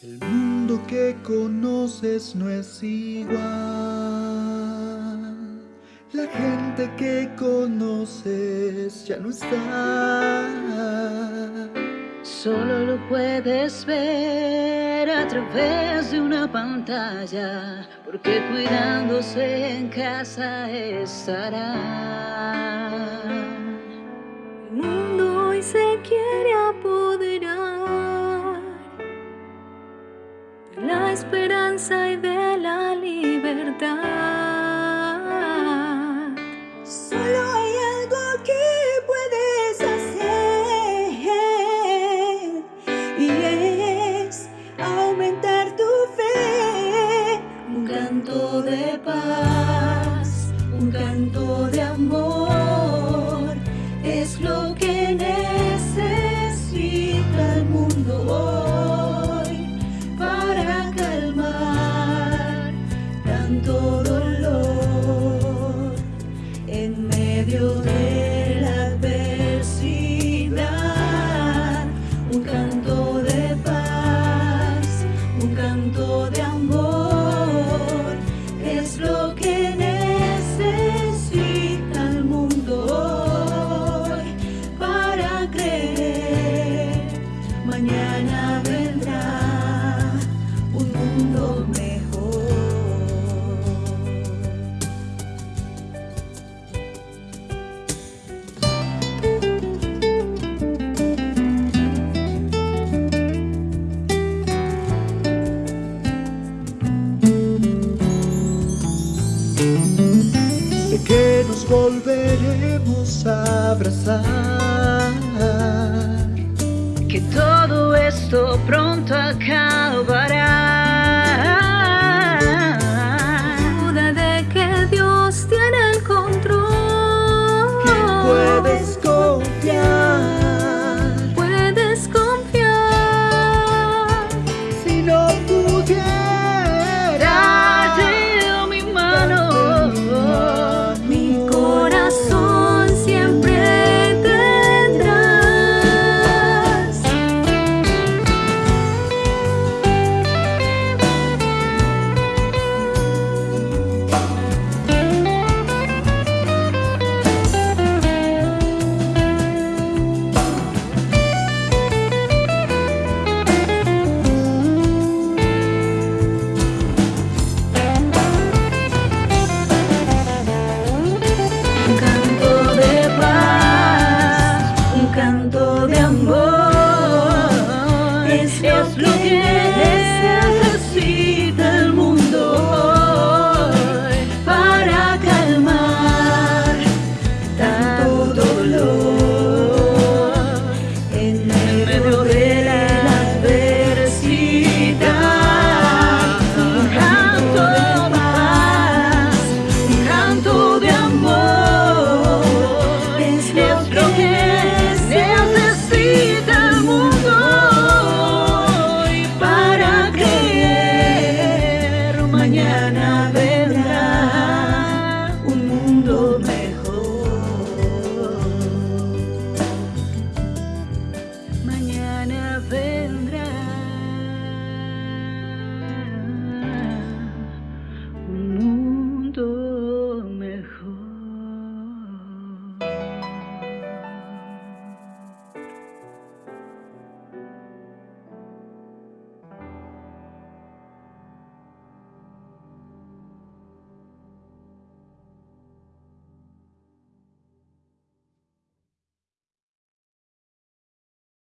El mundo que conoces no es igual. La gente que conoces ya no está. Solo lo puedes ver a través de una pantalla, porque cuidándose en casa estará. Solo hay algo que puedes hacer y es aumentar tu fe. Un canto de paz, un canto de amor, volveremos a abrazar. Que todo esto pronto acabará. amor es, es lo que